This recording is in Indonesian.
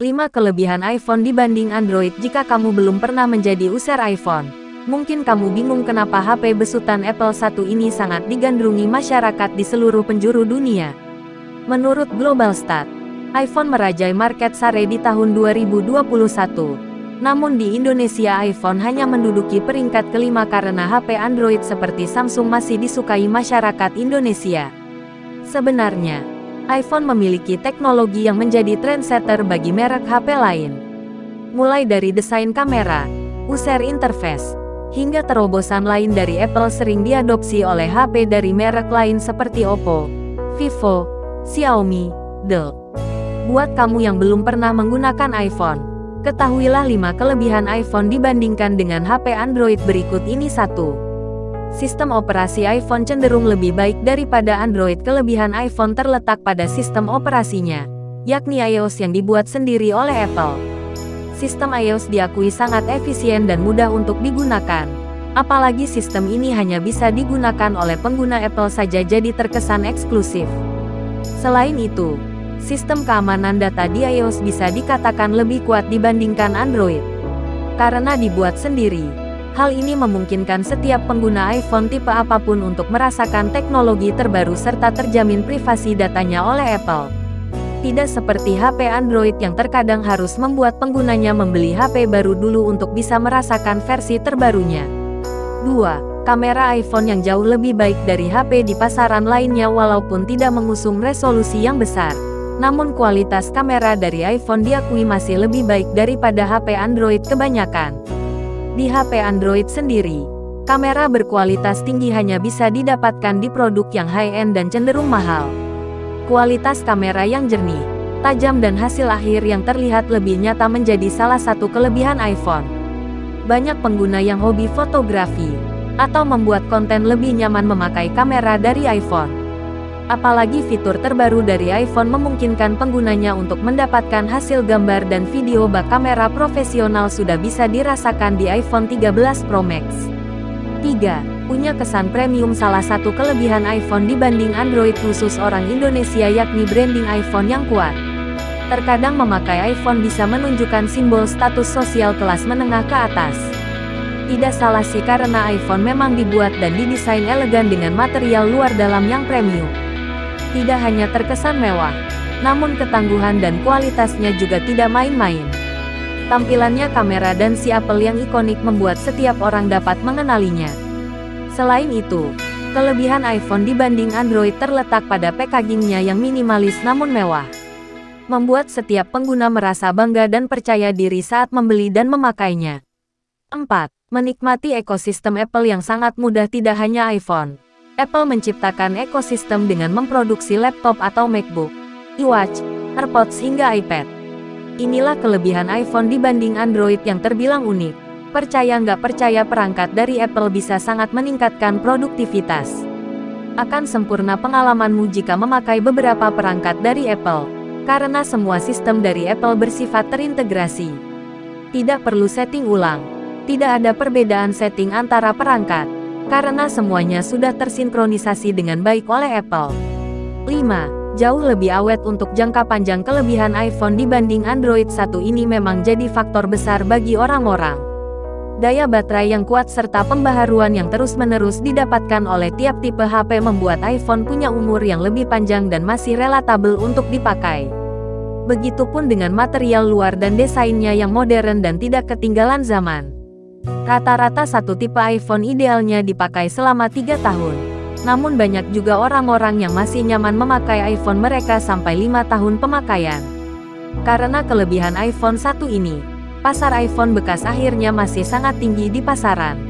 5 kelebihan iPhone dibanding Android Jika kamu belum pernah menjadi user iPhone, mungkin kamu bingung kenapa HP besutan Apple 1 ini sangat digandrungi masyarakat di seluruh penjuru dunia. Menurut Global Stat, iPhone merajai market share di tahun 2021. Namun di Indonesia iPhone hanya menduduki peringkat kelima karena HP Android seperti Samsung masih disukai masyarakat Indonesia. Sebenarnya, iPhone memiliki teknologi yang menjadi trendsetter bagi merek HP lain. Mulai dari desain kamera, user interface, hingga terobosan lain dari Apple sering diadopsi oleh HP dari merek lain seperti Oppo, Vivo, Xiaomi, Dell. Buat kamu yang belum pernah menggunakan iPhone, ketahuilah 5 kelebihan iPhone dibandingkan dengan HP Android berikut ini satu. Sistem operasi iPhone cenderung lebih baik daripada Android. Kelebihan iPhone terletak pada sistem operasinya, yakni iOS yang dibuat sendiri oleh Apple. Sistem iOS diakui sangat efisien dan mudah untuk digunakan. Apalagi sistem ini hanya bisa digunakan oleh pengguna Apple saja jadi terkesan eksklusif. Selain itu, sistem keamanan data di iOS bisa dikatakan lebih kuat dibandingkan Android. Karena dibuat sendiri, Hal ini memungkinkan setiap pengguna iPhone tipe apa pun untuk merasakan teknologi terbaru serta terjamin privasi datanya oleh Apple. Tidak seperti HP Android yang terkadang harus membuat penggunanya membeli HP baru dulu untuk bisa merasakan versi terbarunya. 2. Kamera iPhone yang jauh lebih baik dari HP di pasaran lainnya walaupun tidak mengusung resolusi yang besar. Namun kualitas kamera dari iPhone diakui masih lebih baik daripada HP Android kebanyakan. Di HP Android sendiri, kamera berkualitas tinggi hanya bisa didapatkan di produk yang high-end dan cenderung mahal. Kualitas kamera yang jernih, tajam dan hasil akhir yang terlihat lebih nyata menjadi salah satu kelebihan iPhone. Banyak pengguna yang hobi fotografi, atau membuat konten lebih nyaman memakai kamera dari iPhone. Apalagi fitur terbaru dari iPhone memungkinkan penggunanya untuk mendapatkan hasil gambar dan video bak kamera profesional sudah bisa dirasakan di iPhone 13 Pro Max. 3. Punya kesan premium salah satu kelebihan iPhone dibanding Android khusus orang Indonesia yakni branding iPhone yang kuat. Terkadang memakai iPhone bisa menunjukkan simbol status sosial kelas menengah ke atas. Tidak salah sih karena iPhone memang dibuat dan didesain elegan dengan material luar dalam yang premium tidak hanya terkesan mewah, namun ketangguhan dan kualitasnya juga tidak main-main. Tampilannya kamera dan si Apple yang ikonik membuat setiap orang dapat mengenalinya. Selain itu, kelebihan iPhone dibanding Android terletak pada packagingnya yang minimalis namun mewah. Membuat setiap pengguna merasa bangga dan percaya diri saat membeli dan memakainya. 4. Menikmati ekosistem Apple yang sangat mudah tidak hanya iPhone. Apple menciptakan ekosistem dengan memproduksi laptop atau MacBook, iWatch, AirPods hingga iPad. Inilah kelebihan iPhone dibanding Android yang terbilang unik. Percaya nggak percaya perangkat dari Apple bisa sangat meningkatkan produktivitas. Akan sempurna pengalamanmu jika memakai beberapa perangkat dari Apple, karena semua sistem dari Apple bersifat terintegrasi. Tidak perlu setting ulang, tidak ada perbedaan setting antara perangkat karena semuanya sudah tersinkronisasi dengan baik oleh Apple. 5. Jauh lebih awet untuk jangka panjang kelebihan iPhone dibanding Android satu ini memang jadi faktor besar bagi orang-orang. Daya baterai yang kuat serta pembaharuan yang terus-menerus didapatkan oleh tiap tipe HP membuat iPhone punya umur yang lebih panjang dan masih relatabel untuk dipakai. Begitupun dengan material luar dan desainnya yang modern dan tidak ketinggalan zaman. Rata-rata satu tipe iPhone idealnya dipakai selama tiga tahun. Namun banyak juga orang-orang yang masih nyaman memakai iPhone mereka sampai lima tahun pemakaian. Karena kelebihan iPhone 1 ini, pasar iPhone bekas akhirnya masih sangat tinggi di pasaran.